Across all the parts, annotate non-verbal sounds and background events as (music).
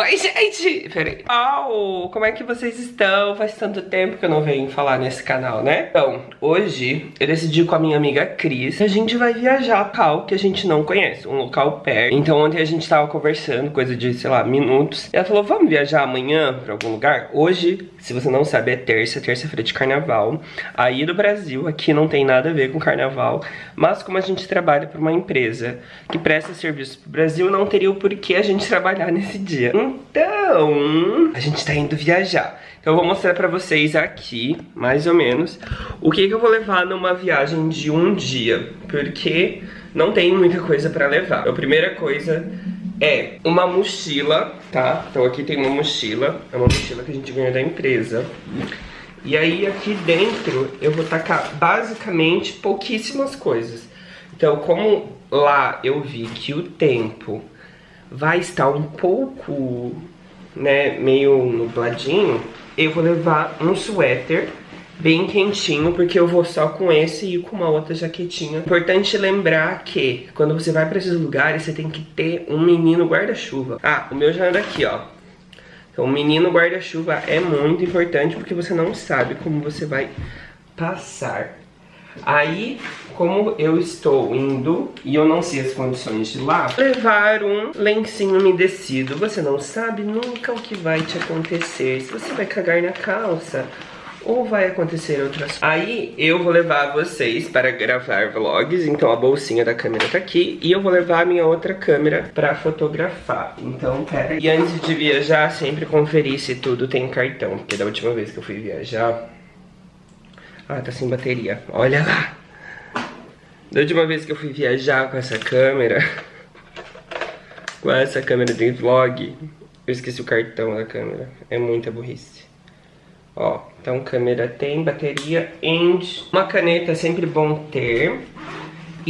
Oi, gente! Peraí. Oh, como é que vocês estão? Faz tanto tempo que eu não venho falar nesse canal, né? Então, hoje eu decidi com a minha amiga Cris a gente vai viajar para local que a gente não conhece, um local perto. Então ontem a gente tava conversando, coisa de, sei lá, minutos. E ela falou, vamos viajar amanhã pra algum lugar? Hoje, se você não sabe, é terça, terça-feira de carnaval. Aí do Brasil, aqui não tem nada a ver com carnaval. Mas como a gente trabalha para uma empresa que presta serviço pro Brasil, não teria o porquê a gente trabalhar nesse dia. Então, a gente tá indo viajar. Então eu vou mostrar pra vocês aqui, mais ou menos, o que, que eu vou levar numa viagem de um dia. Porque não tem muita coisa pra levar. A primeira coisa é uma mochila, tá? Então aqui tem uma mochila, é uma mochila que a gente ganhou da empresa. E aí aqui dentro eu vou tacar basicamente pouquíssimas coisas. Então como lá eu vi que o tempo vai estar um pouco, né, meio nubladinho, eu vou levar um suéter bem quentinho, porque eu vou só com esse e com uma outra jaquetinha. Importante lembrar que quando você vai para esses lugares, você tem que ter um menino guarda-chuva. Ah, o meu já anda aqui, ó. Então, menino guarda-chuva é muito importante porque você não sabe como você vai passar. Aí, como eu estou indo e eu não sei as condições de lá, levar um lencinho umedecido. Você não sabe nunca o que vai te acontecer. Se você vai cagar na calça, ou vai acontecer outras Aí eu vou levar vocês para gravar vlogs, então a bolsinha da câmera tá aqui e eu vou levar a minha outra câmera para fotografar. Então, pera E antes de viajar, sempre conferir se tudo tem cartão, porque da última vez que eu fui viajar... Ah, tá sem bateria. Olha lá. Da última vez que eu fui viajar com essa câmera, (laughs) com essa câmera de vlog, eu esqueci o cartão da câmera. É muita burrice. Ó, então câmera tem, bateria, end. Uma caneta é sempre bom ter.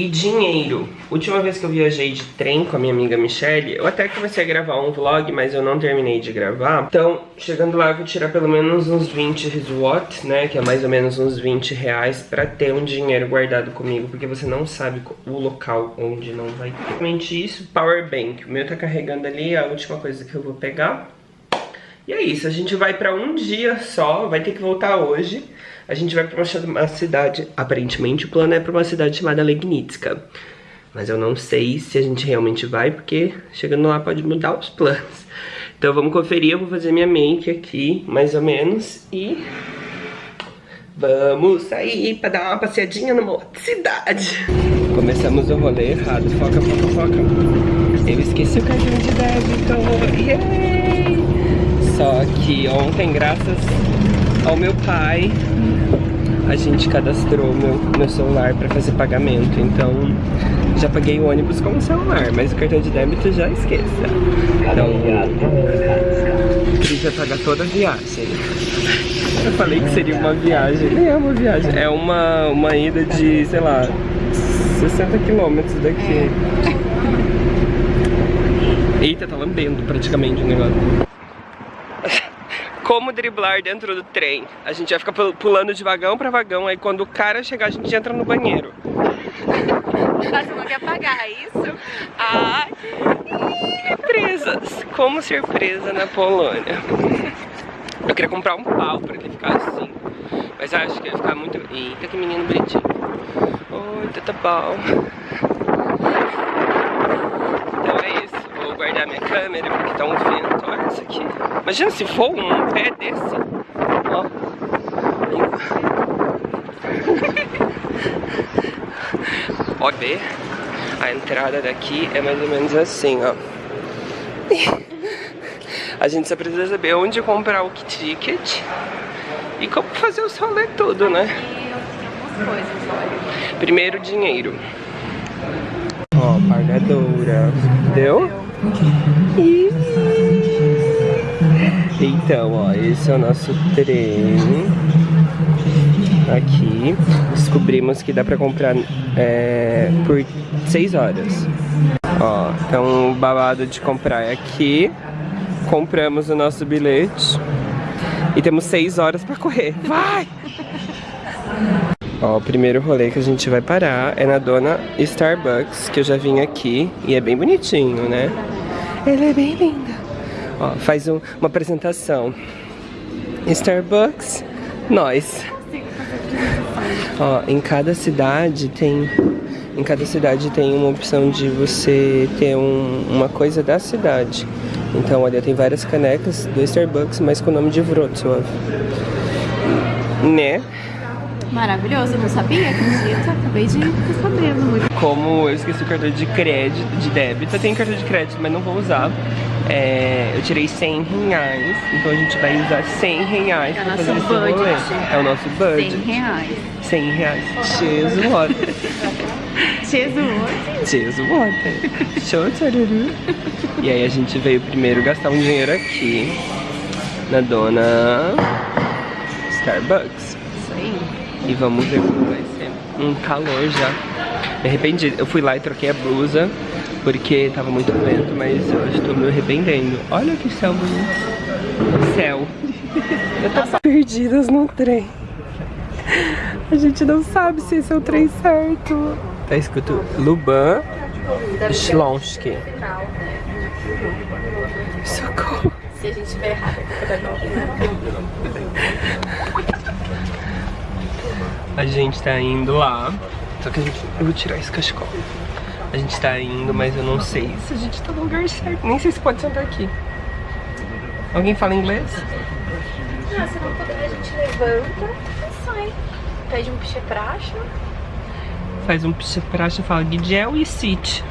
E dinheiro. Última vez que eu viajei de trem com a minha amiga Michelle, eu até comecei a gravar um vlog, mas eu não terminei de gravar. Então, chegando lá, eu vou tirar pelo menos uns 20 RISWAT, né? Que é mais ou menos uns 20 reais pra ter um dinheiro guardado comigo, porque você não sabe o local onde não vai ter. Realmente isso, power bank. O meu tá carregando ali, é a última coisa que eu vou pegar. E é isso, a gente vai pra um dia só, vai ter que voltar hoje. A gente vai pra uma cidade, aparentemente o plano é pra uma cidade chamada Legnitska. Mas eu não sei se a gente realmente vai, porque chegando lá pode mudar os planos. Então vamos conferir, eu vou fazer minha make aqui, mais ou menos, e... Vamos sair pra dar uma passeadinha numa outra cidade. Começamos o rolê errado, foca, foca, foca. Eu esqueci o cartão de débito, yeah! Só que ontem, graças ao meu pai, a gente cadastrou meu, meu celular para fazer pagamento. Então, já paguei o ônibus com o celular, mas o cartão de débito já esqueça. Então, vai pagar toda a viagem. Eu falei que seria uma viagem, nem é uma viagem, é uma, uma ida de, sei lá, 60 quilômetros daqui. Eita, tá lambendo praticamente o negócio como driblar dentro do trem. A gente vai ficar pulando de vagão pra vagão, aí quando o cara chegar a gente entra no banheiro. Você não quer pagar é isso? Ah, presas. Como ser presa na Polônia. Eu queria comprar um pau pra ele ficar assim. Mas acho que ia ficar muito... Eita, que menino bonitinho. Oi, tá bom. Então é isso. Vou guardar minha câmera porque tá um vento. Olha isso aqui. Imagina se for um pé desse. Ó. (laughs) Ó, ver. A entrada daqui é mais ou menos assim, ó. A gente só precisa saber onde comprar o ticket e como fazer o rolê tudo, né? Primeiro dinheiro. Ó, pagadora. Deu? Então, ó, esse é o nosso trem. Aqui. Descobrimos que dá pra comprar é, por 6 horas. Ó, então o babado de comprar é aqui. Compramos o nosso bilhete. E temos 6 horas pra correr. Vai! Ó, o primeiro rolê que a gente vai parar é na dona Starbucks, que eu já vim aqui. E é bem bonitinho, né? Ela é bem linda. Ó, faz um, uma apresentação. Starbucks, nós. Ó, em cada cidade tem em cada cidade tem uma opção de você ter um, uma coisa da cidade. Então, olha, tem várias canecas do Starbucks, mas com o nome de Wrocław. Né? Maravilhoso, não sabia, acredita? Acabei de. Muito. Como eu esqueci o cartão de crédito, de débito, eu tenho cartão de crédito, mas não vou usar. É, eu tirei 100 reais, então a gente vai usar 100 reais É o pra nosso fazer esse budget. rolê. É o nosso budget. 100 reais. 100 reais. Jesus, what? Jesus. Jesus, what? Show, tcharuru. E aí a gente veio primeiro gastar um dinheiro aqui, na dona Starbucks. Isso aí. E vamos ver como vai ser. Um calor já. Me arrependi. Eu fui lá e troquei a blusa porque tava muito vento, mas eu estou me arrependendo. Olha que céu bonito. Céu. (laughs) Eu tô perdidas no trem. A gente não sabe se esse é o trem certo. Tá escrito Luban Shlonsky. Socorro. Se a gente estiver errado, é da A gente tá indo lá. Só que a gente. Eu vou tirar esse cachecol. A gente tá indo, mas eu não sei se a gente tá no lugar certo. Nem sei se pode sentar aqui. Alguém fala inglês? Não, se não puder, a gente levanta e sai. Pede um piche praxa. Faz um picha praxa, fala Guidiel e sit.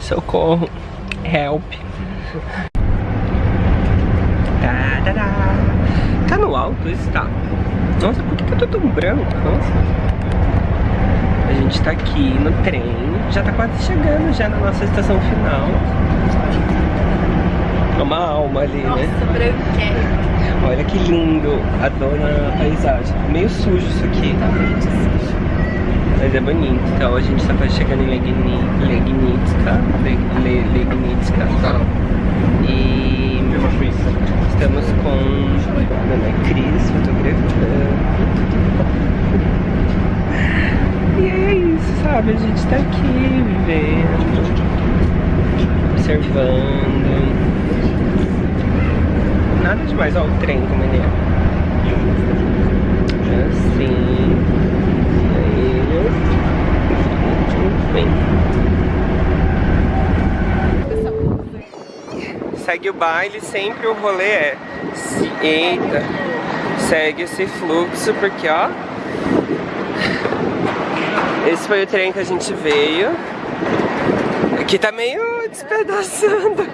Socorro. Help. Tá, no alto esse tá. Nossa, por que, que eu tô tão branco? Nossa. A gente tá aqui no trem. Já tá quase chegando já na nossa estação final. Uma alma ali, né? Nossa, branquérrimo. Olha que lindo a dona paisagem. Meio sujo isso aqui. Tá. Mas é bonito. Então a gente tá quase chegando em Legni- Legnitska. Le- Le- Legnitska. E estamos com a dona Cris fotografando. E é isso, sabe? A gente tá aqui vivendo, observando. Nada demais, ó, o trem como ele é. Assim. Aí. Enfim. Segue o baile, sempre o rolê é. Eita. Segue esse fluxo, porque ó. Esse foi o trem que a gente veio. Aqui tá meio despedaçando.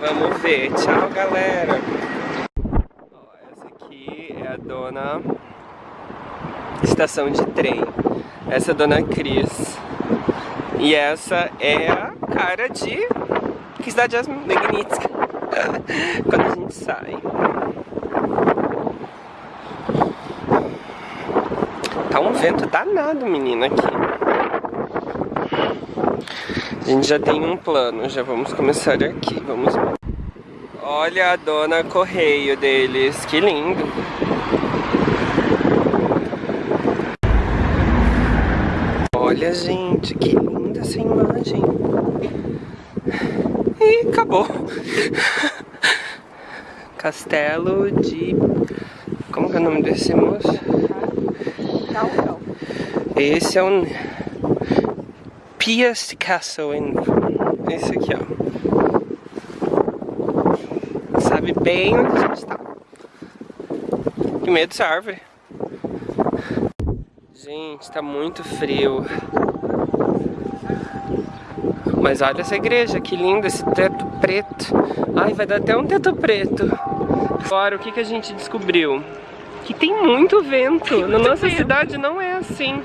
Vamos ver. Tchau, galera. Essa aqui é a dona estação de trem. Essa é a dona Cris. E essa é a cara de que cidade é Magnitska. (laughs) Quando a gente sai. Tá um vento danado, menina, aqui. A gente já tem um plano, já vamos começar aqui, vamos. Olha a dona correio deles, que lindo. Olha, gente, que linda essa imagem. E acabou. Castelo de... Como que é o nome desse moço? Esse é um... Pias Castle. Em... Esse aqui, ó. Sabe bem onde a gente tá. Que medo dessa árvore. Gente, tá muito frio. Mas olha essa igreja, que linda, esse teto preto. Ai, vai dar até um teto preto. Agora, o que, que a gente descobriu? Que tem muito vento. Na nossa vento. cidade não é assim.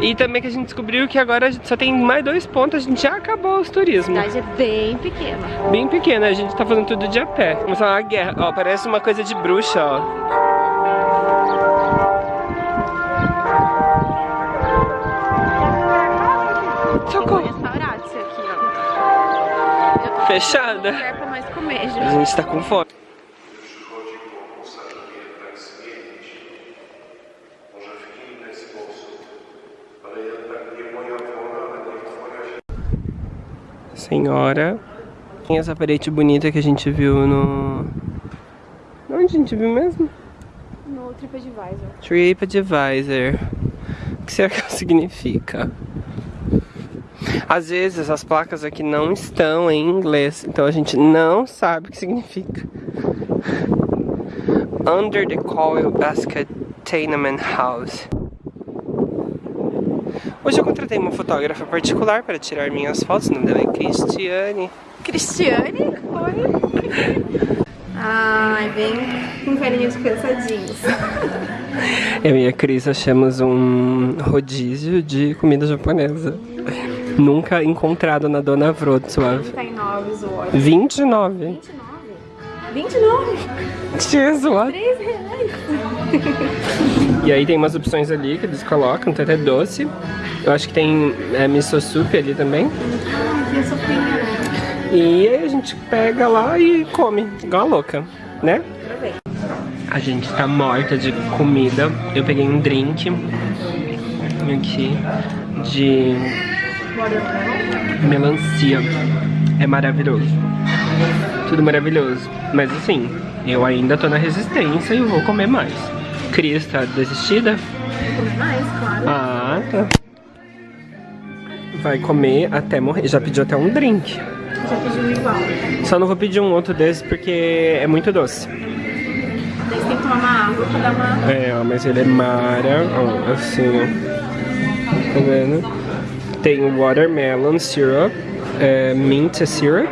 E também que a gente descobriu que agora só tem mais dois pontos, a gente já acabou os turismo. A cidade é bem pequena. Bem pequena, a gente tá fazendo tudo de a pé. Começou uma guerra, ó, parece uma coisa de bruxa, ó. Socorro. aqui, Fechada. A gente tá com fome. Senhora. Tem essa parede bonita que a gente viu no... Onde a gente viu mesmo? No TripAdvisor. TripAdvisor. O que será que significa? Às vezes as placas aqui não estão em inglês, então a gente não sabe o que significa. Under the Coil Basket Tenement House. Hoje eu contratei uma fotógrafa particular para tirar minhas fotos, o nome dela é Cristiane. Cristiane? Oi? (laughs) Ai, vem com carinha de cansadinhos. (laughs) Eu e a Cris achamos um rodízio de comida japonesa. Nunca encontrado na Dona Wrocław. 39 o 29. 29? 29? Jesus, what? 3 reais. E aí tem umas opções ali que eles colocam, tem até doce. Eu acho que tem é, miso soup ali também. E aí a gente pega lá e come, igual a louca, né? A gente tá morta de comida. Eu peguei um drink aqui de melancia. É maravilhoso. Tudo maravilhoso. Mas assim, eu ainda tô na resistência e eu vou comer mais. Cris tá desistida? Comer mais, claro. Ah, tá. Vai comer até morrer. Já pediu até um drink. Já pediu igual. Só não vou pedir um outro desse porque é muito doce. Tem que tomar uma água pra dar uma... É, ó, mas ele é mara, ó, assim, ó. Tá vendo? Tem watermelon syrup, é, mint syrup,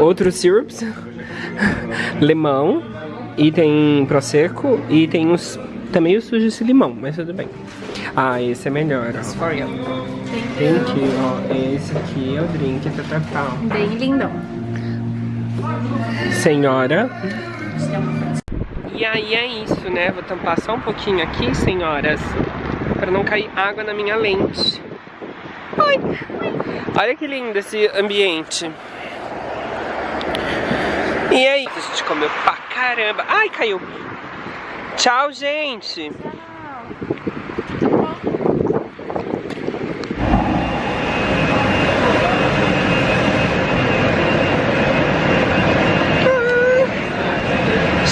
outros syrups, (laughs) limão, e tem prosecco, e tem os, também o sujo esse limão, mas tudo bem. Ah, esse é melhor, ó. For you. Thank you, ó. Esse aqui é o drink, tá, tá, tá. Bem lindão. Senhora. E aí é isso, né? Vou tampar só um pouquinho aqui, senhoras, para não cair água na minha lente. Ai, olha que lindo esse ambiente. E aí, a gente comeu pra caramba. Ai, caiu. Tchau, gente.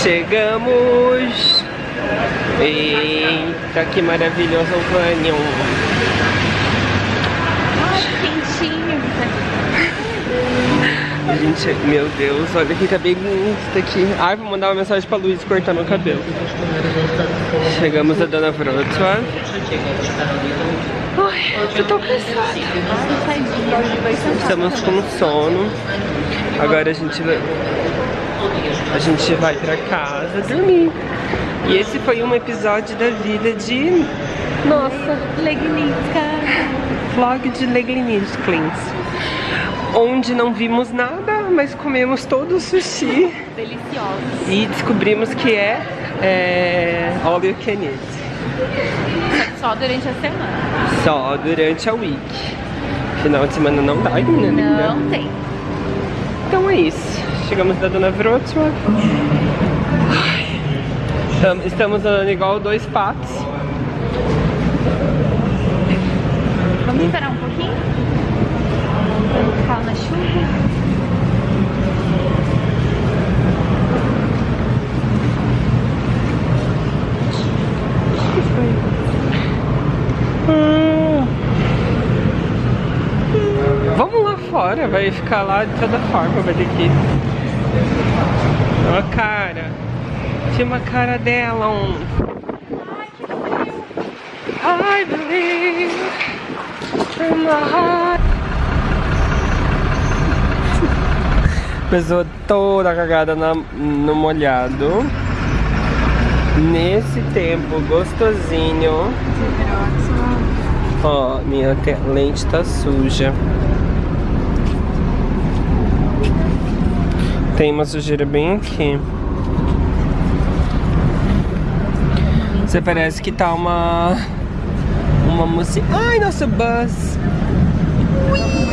Chegamos! Eita, que maravilhoso o Vanion! Quentinho. Gente, meu Deus, olha que cabelo bonito aqui. Ai, vou mandar uma mensagem pra Luiz cortar meu cabelo. Chegamos a Dona Wrocław. Ai, eu tô cansada. Estamos com sono. Agora a gente vai... A gente vai pra casa dormir. E esse foi um episódio da vida de... Nossa, Legnica. vlog de Legliniskins. Onde não vimos nada, mas comemos todo o sushi. Deliciosos. E descobrimos que é, é all you can eat. Só durante a semana. Só durante a week. Final de semana não dá, menina linda. Não tem. Então é isso. Chegamos da Dona Wrocław. Estamos andando igual dois patos. Vamos esperar um pouquinho? Ficar na chuva. Vamos lá fora, vai ficar lá de toda forma, vai ter que ir. Ó a cara. Tinha uma cara dela, um. I believe in my heart. Pessoa toda cagada na, no molhado. Nesse tempo gostosinho. Ó, minha te- lente tá suja. Tem uma sujeira bem aqui. Você parece que tá uma. Uma música. Ai, nosso bus! Ui!